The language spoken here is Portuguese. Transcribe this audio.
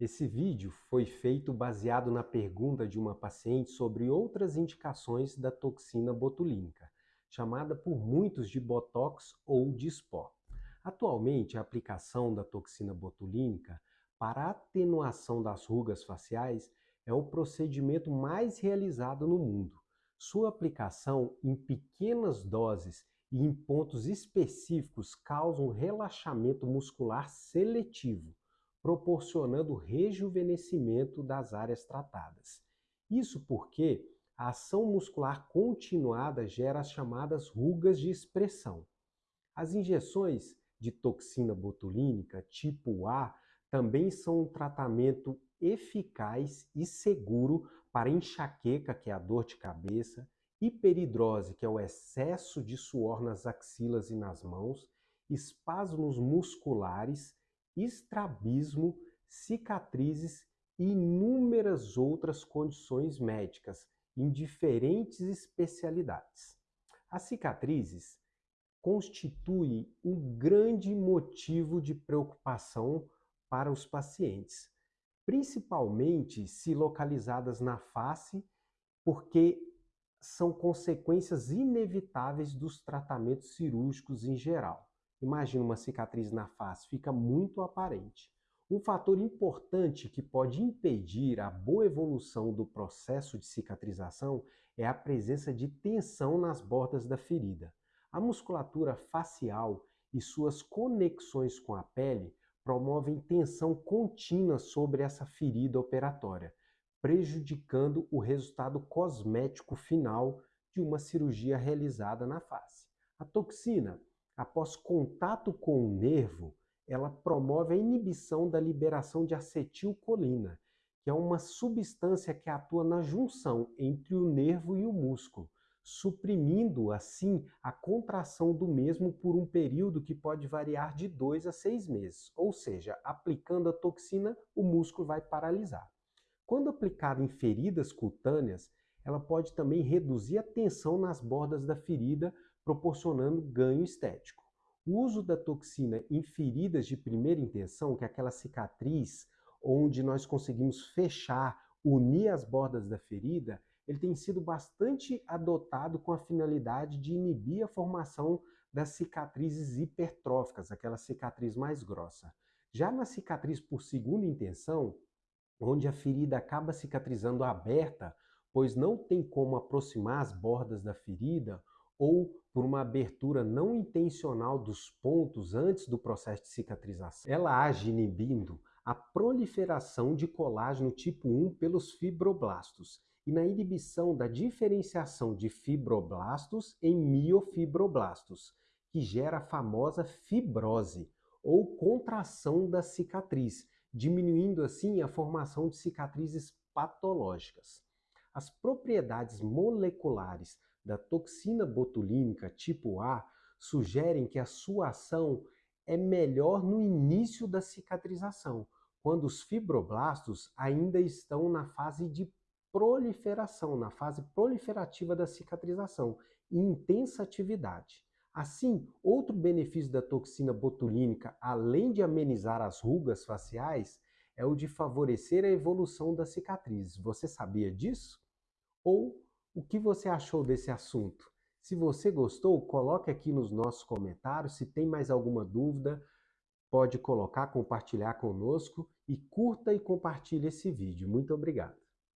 Esse vídeo foi feito baseado na pergunta de uma paciente sobre outras indicações da toxina botulínica, chamada por muitos de Botox ou de Spot. Atualmente, a aplicação da toxina botulínica para atenuação das rugas faciais é o procedimento mais realizado no mundo. Sua aplicação em pequenas doses e em pontos específicos causa um relaxamento muscular seletivo, proporcionando rejuvenescimento das áreas tratadas. Isso porque a ação muscular continuada gera as chamadas rugas de expressão. As injeções de toxina botulínica tipo A também são um tratamento eficaz e seguro para enxaqueca, que é a dor de cabeça, hiperidrose, que é o excesso de suor nas axilas e nas mãos, espasmos musculares estrabismo, cicatrizes e inúmeras outras condições médicas em diferentes especialidades. As cicatrizes constituem um grande motivo de preocupação para os pacientes, principalmente se localizadas na face, porque são consequências inevitáveis dos tratamentos cirúrgicos em geral. Imagina uma cicatriz na face, fica muito aparente. Um fator importante que pode impedir a boa evolução do processo de cicatrização é a presença de tensão nas bordas da ferida. A musculatura facial e suas conexões com a pele promovem tensão contínua sobre essa ferida operatória, prejudicando o resultado cosmético final de uma cirurgia realizada na face. A toxina após contato com o nervo, ela promove a inibição da liberação de acetilcolina, que é uma substância que atua na junção entre o nervo e o músculo, suprimindo assim a contração do mesmo por um período que pode variar de 2 a 6 meses. Ou seja, aplicando a toxina, o músculo vai paralisar. Quando aplicada em feridas cutâneas, ela pode também reduzir a tensão nas bordas da ferida, proporcionando ganho estético. O uso da toxina em feridas de primeira intenção, que é aquela cicatriz onde nós conseguimos fechar, unir as bordas da ferida, ele tem sido bastante adotado com a finalidade de inibir a formação das cicatrizes hipertróficas, aquela cicatriz mais grossa. Já na cicatriz por segunda intenção, onde a ferida acaba cicatrizando aberta, pois não tem como aproximar as bordas da ferida, ou por uma abertura não intencional dos pontos antes do processo de cicatrização. Ela age inibindo a proliferação de colágeno tipo 1 pelos fibroblastos e na inibição da diferenciação de fibroblastos em miofibroblastos, que gera a famosa fibrose ou contração da cicatriz, diminuindo assim a formação de cicatrizes patológicas. As propriedades moleculares da toxina botulínica tipo A sugerem que a sua ação é melhor no início da cicatrização, quando os fibroblastos ainda estão na fase de proliferação, na fase proliferativa da cicatrização e intensa atividade. Assim, outro benefício da toxina botulínica, além de amenizar as rugas faciais, é o de favorecer a evolução das cicatrizes. Você sabia disso? Ou o que você achou desse assunto? Se você gostou, coloque aqui nos nossos comentários. Se tem mais alguma dúvida, pode colocar, compartilhar conosco e curta e compartilhe esse vídeo. Muito obrigado.